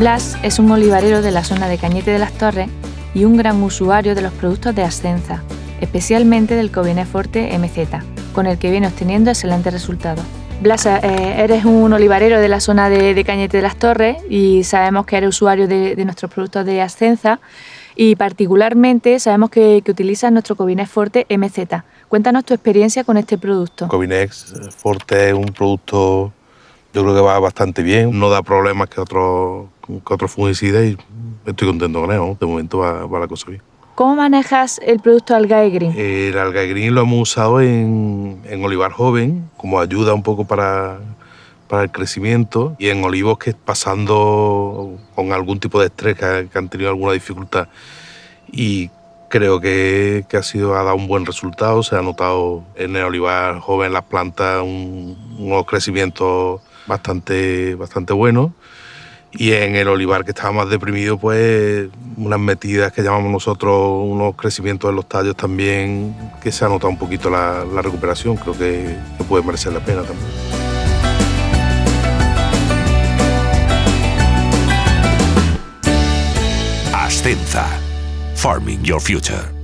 Blas es un olivarero de la zona de Cañete de las Torres y un gran usuario de los productos de Ascenza, especialmente del Coviné Forte MZ, con el que viene obteniendo excelentes resultados. Blas, eh, eres un olivarero de la zona de, Cañete de las Torres y sabemos que eres usuario de, nuestros productos de Ascenza y particularmente sabemos que, utilizas nuestro Covinex Forte MZ. Cuéntanos tu experiencia con este producto. Covinex Forte es un producto, yo creo que va bastante bien, no da problemas que otros que otro fungicidas y estoy contento con él, de momento va, va la cosa bien. ¿Cómo manejas el producto Algae Green? El Algae Green lo hemos usado en, olivar joven como ayuda un poco para, para el crecimiento y en olivos que pasando con algún tipo de estrés, que, han tenido alguna dificultad. Y creo que, ha, sido, ha dado un buen resultado. Se ha notado en el olivar joven las plantas un, unos crecimientos bastante, bastante buenos y en el olivar que estaba más deprimido, pues unas metidas que llamamos nosotros, unos crecimientos de los tallos también, que se ha notado un poquito la, recuperación, creo que, que puede merecer la pena también. Ascenza, Farming Your Future.